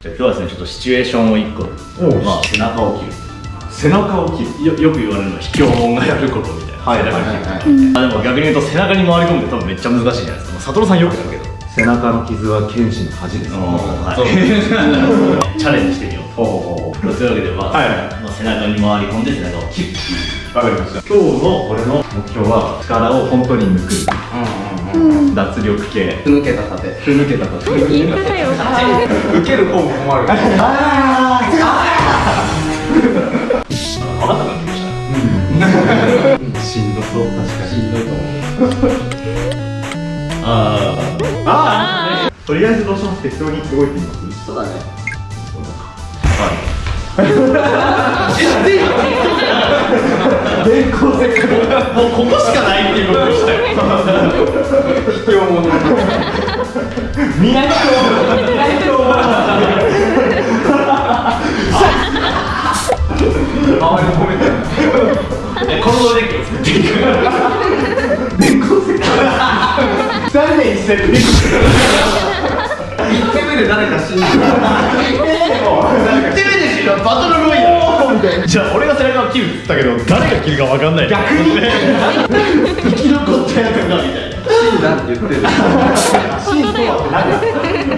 今日はですねちょっとシチュエーションを1個まあ背中を切る。背中を切る。よよく言われるのは卑怯者がやることみたいな、はい背中はいはい切る、あでも逆に言うと背中に回り込むって多分めっちゃ難しいじゃないですか。佐藤さんよくやるけど。背中の傷は剣士の恥です。はい、チャレンジしてみようほうほうというわけで、まあはいまあ、背中に回り込んで背中を切るわかりました。今日の俺の目標は力を本当に抜く脱力系。ふぬけた盾。ふぬけたと言い方よ。受ける方も困る。分かった感じましたしんどそう確かにしんどいと思うあああとりあえずどうします適当に動いてみますそうだね電光石もうここしかないっていうことでしたよ卑怯者みんな周り褒めてるえこのデッキを作っていく残念一斉で1手目で誰か死んでる1手目ですよバトルロイヤルじゃあ俺が背中を切るって言ったけど誰が切るか分かんない逆に生き残ったやつがみたいな死んだって言ってる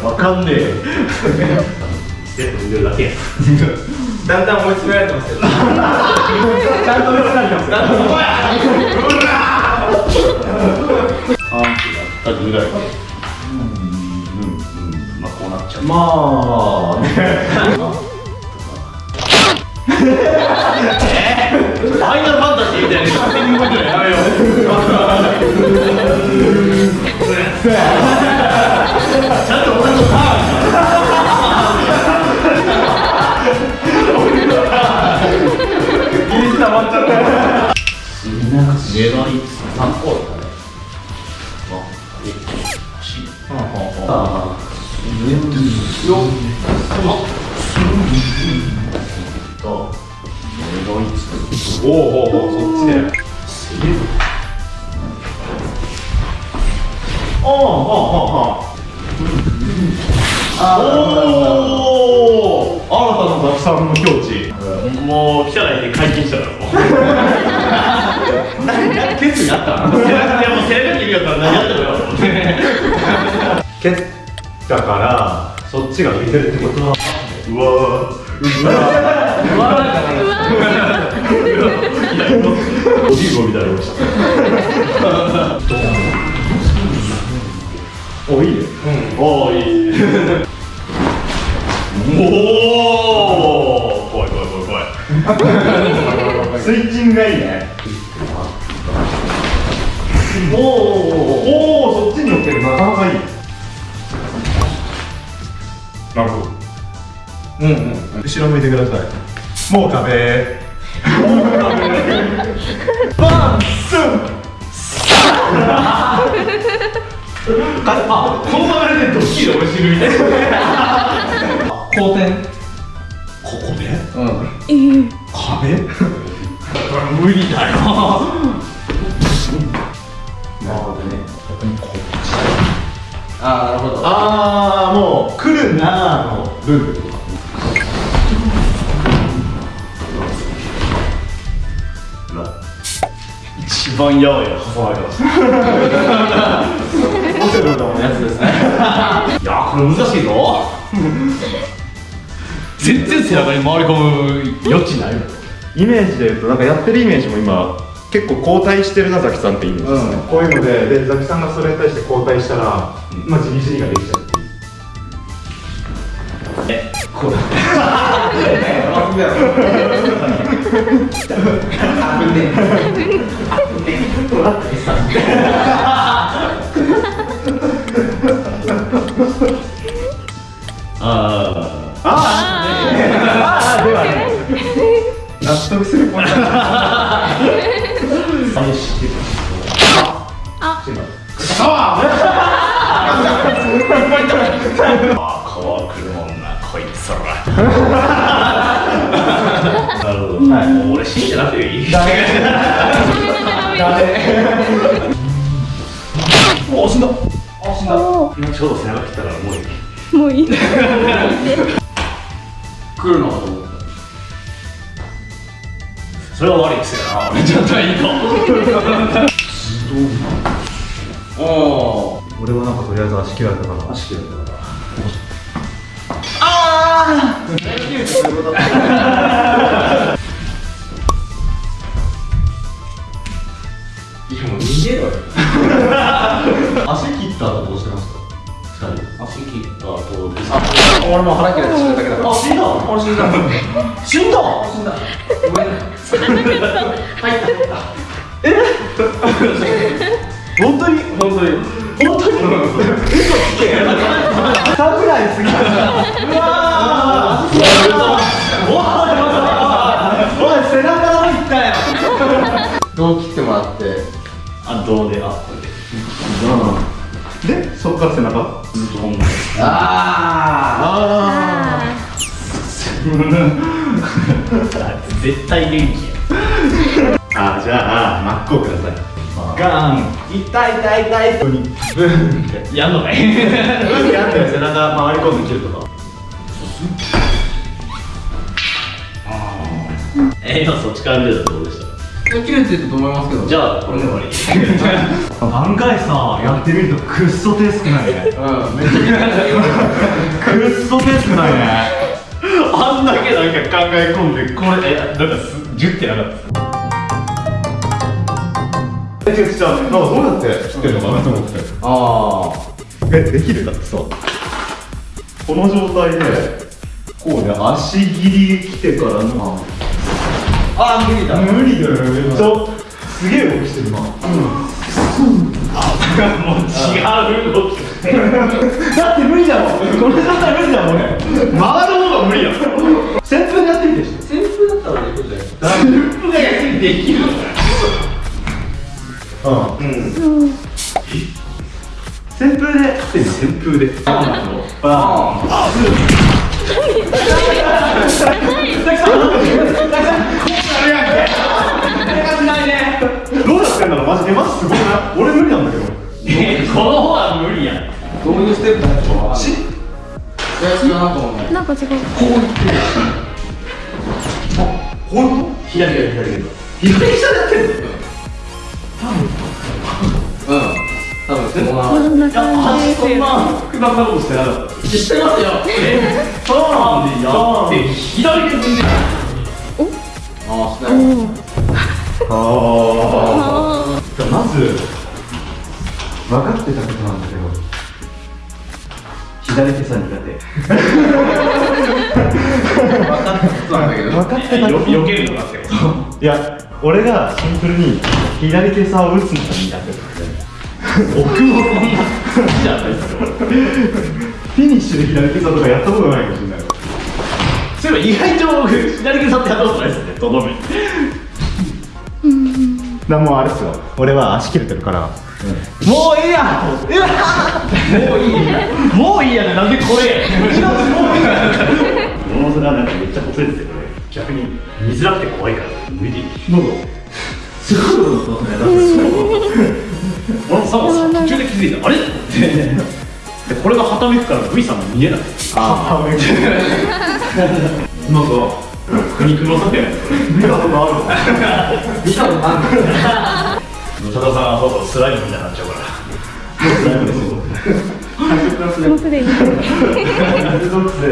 分かんねえステップ踏んでるだけやだんだん追い詰められてますよちゃんと見せられてますよだってぐらいまあこうなっちゃうまあねファイナルファンタジーみたいに勝手に動いてるのやめようあと粘りつおおおおそっちでああああああおお新たなたくさんの境地もう来たらいて解禁したからもう決意あったいやもう背中切るやったら何やってもよ蹴ったからそっちが見てるってことはうわーうわーオリーブみたいなのしたおいいねおーいいおお怖い怖い怖い怖いスイッチングがいいねおおうんうん後ろ向いてください。もう壁 バンスン。あこの流れでドッキリで俺死ぬみたいな。後転ここで？うん。えー壁無理だよなるほどね。ああなるほど。ああもう来るなーのルールとか一番やばいよ挟まれ方したオセロのやつですね。いやこれ難しいぞ。全然背中に回り込む余地ないイメージで言うとなんかやってるイメージも今結構交代してるなザキさんってイメージですね、こういうのででザキさんがそれに対して交代したら、まあじりじりができちゃう。っていうえこうだ 危ねあ俺死んでなくていい？ダメ。ダメ。お死んだ。お今ちょうど背中切ったからもういい。ーもういい。来るのかと思ったそれは悪い癖だな俺。ちょっといいかおお 俺はなんかとりあえず足切られたから足切られたから。いや 逃げろよ。足切った後どうしてました二人。足切った後俺も腹切られて死んだだけだから。あ死んだ？俺死んだ。死んだ？死んだ。ごめんな本当に？本当に。本当に？嘘つけ。サプライすぎるうわー。おい背中の方行ったよ。どう切ってもらってあどうであこれででそっから背中あああ絶対元気やあじゃあマックをくださいガン痛い痛い痛いとにブンってやんのかいうんやって背中回り込んで切るとかえー、今そっちから見るとどうでしたあ切れてると思いますけど。じゃあこれで終わり。案外さやってみるとくっそ手少ないね。うんめっちゃ。くっそ手少ないね。あんだけなんか考え込んでこれえなんかすギュッてなかったえ違う違うなんかどうやって切ってるのかなと思って。あえできるだってさ。この状態でこうね足切り来てからのああ無理だ。無理だよ。めっちゃすげえ動きしてるなもう違う動きだって無理だもん。この状態無理だもん俺回る方が無理やん旋風でやってみて。し旋風だったらできるじゃないループがで。きるのかょうん旋風で旋風であどうやってんだろうマジでマジすごいな俺無理なんだけど。えこの方は無理やん。どういうステップだったかわかんないいや違うなと思うなんか違う。こういうこと？左左左左左下でやってんのうん。多分。そうなこんな感じで。すそんよな複雑なことしてなかったしてますよ。えそうなんでやって左手踏んでああしておないあああまず分かってたことなんだけど左手さ苦手。そうなんだけど。分かってたよ避けるのかってこといや俺がシンプルに左手さを打つのが苦手。だった僕もそんじゃないフィニッシュで左手さとかやったことないかもしれない。そういえば意外と僕左手さってやったことないですね。とどめだもうあれっすよ。俺は足切れてるから。もういいや。うわもういい。やもういいやね。なんでこれ。もういいやなんかめっちゃ細いですよこれ。逆に見づらくて怖いから。無理。どうぞすごいことだね。俺もさ途中で気づいた。あれ？って。でこれがはためくから V さんも見えない。ああめっちゃなんか苦肉の策やね見たことある見たことある野田さん。はそうそうスライムみたいになっちゃうからるもうすでに属性でじゃ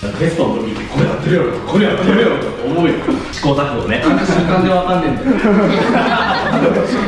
テストの時ってこれやってるよこれやってるよと思うよ。試行錯誤ね。瞬間でわかんねえんだよ